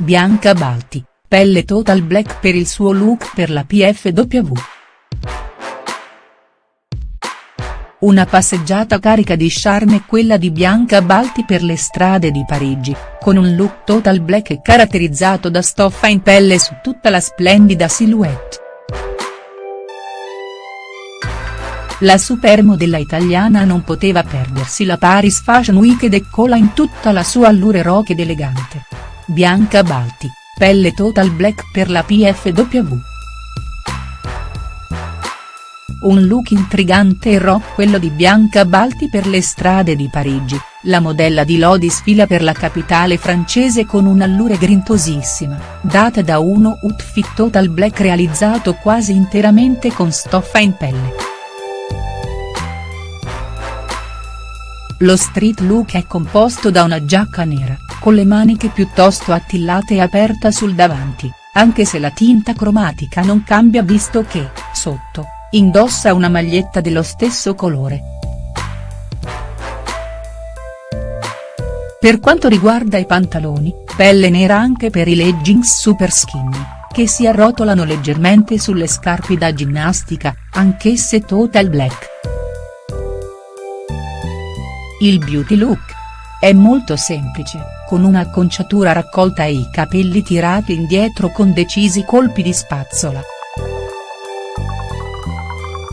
Bianca Balti, pelle total black per il suo look per la PFW. Una passeggiata carica di charme quella di Bianca Balti per le strade di Parigi, con un look total black caratterizzato da stoffa in pelle su tutta la splendida silhouette. La supermodella italiana non poteva perdersi la Paris Fashion Week ed eccola in tutta la sua allure rock ed elegante. Bianca Balti, pelle total black per la PFW. Un look intrigante e rock quello di Bianca Balti per le strade di Parigi, la modella di Lodi sfila per la capitale francese con un'allure grintosissima, data da uno outfit total black realizzato quasi interamente con stoffa in pelle. Lo street look è composto da una giacca nera, con le maniche piuttosto attillate e aperta sul davanti, anche se la tinta cromatica non cambia visto che, sotto, indossa una maglietta dello stesso colore. Per quanto riguarda i pantaloni, pelle nera anche per i leggings super skinny, che si arrotolano leggermente sulle scarpe da ginnastica, anch'esse total black. Il beauty look. È molto semplice, con un'acconciatura raccolta e i capelli tirati indietro con decisi colpi di spazzola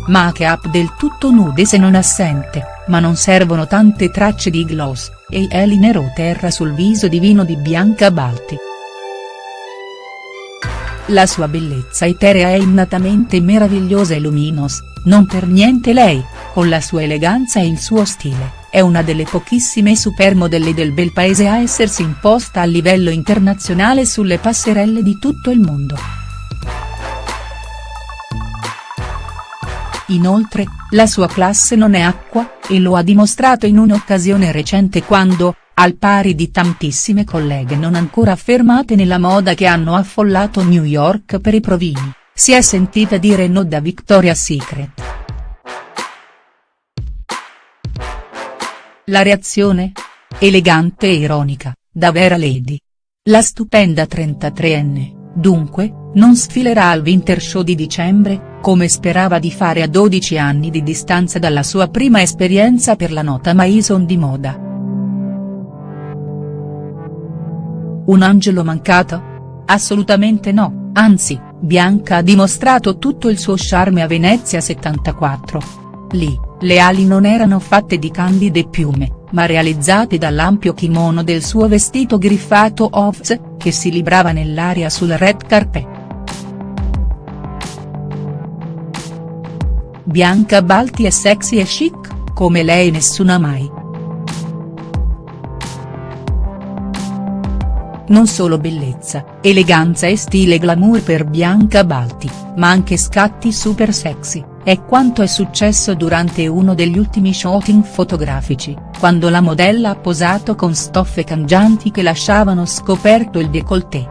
make-up del tutto nude se non assente, ma non servono tante tracce di gloss, e eyeliner terra sul viso divino di Bianca Balti. La sua bellezza eterea è innatamente meravigliosa e luminos, non per niente lei, con la sua eleganza e il suo stile, è una delle pochissime supermodelle del bel paese a essersi imposta a livello internazionale sulle passerelle di tutto il mondo. Inoltre, la sua classe non è acqua, e lo ha dimostrato in un'occasione recente quando, al pari di tantissime colleghe non ancora affermate nella moda che hanno affollato New York per i provini, si è sentita dire no da Victoria's Secret. La reazione? Elegante e ironica, da vera lady. La stupenda 33enne, dunque, non sfilerà al Winter Show di dicembre, come sperava di fare a 12 anni di distanza dalla sua prima esperienza per la nota Maison di moda. Un angelo mancato? Assolutamente no, anzi, Bianca ha dimostrato tutto il suo charme a Venezia 74. Lì, le ali non erano fatte di candide piume, ma realizzate dall'ampio kimono del suo vestito griffato Ovs, che si librava nell'aria sul red carpet. Bianca Balti è sexy e chic, come lei nessuna mai. Non solo bellezza, eleganza e stile glamour per Bianca Balti, ma anche scatti super sexy, è quanto è successo durante uno degli ultimi shooting fotografici, quando la modella ha posato con stoffe cangianti che lasciavano scoperto il décolleté.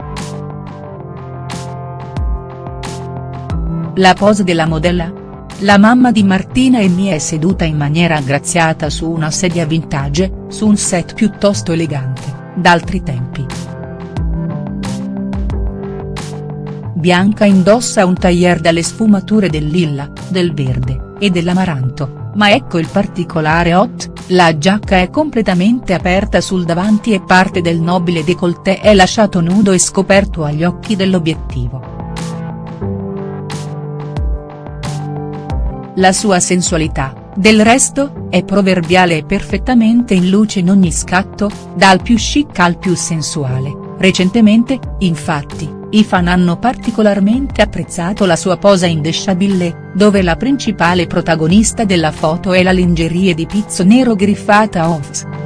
La pose della modella? La mamma di Martina e Mia è seduta in maniera aggraziata su una sedia vintage, su un set piuttosto elegante, d'altri tempi. Bianca indossa un tailleur dalle sfumature del lilla, del verde, e dell'amaranto, ma ecco il particolare hot, la giacca è completamente aperta sul davanti e parte del nobile décolleté è lasciato nudo e scoperto agli occhi dell'obiettivo. La sua sensualità, del resto, è proverbiale e perfettamente in luce in ogni scatto, dal più chic al più sensuale, recentemente, infatti, i fan hanno particolarmente apprezzato la sua posa in Deshabille, dove la principale protagonista della foto è la lingerie di pizzo nero griffata Off.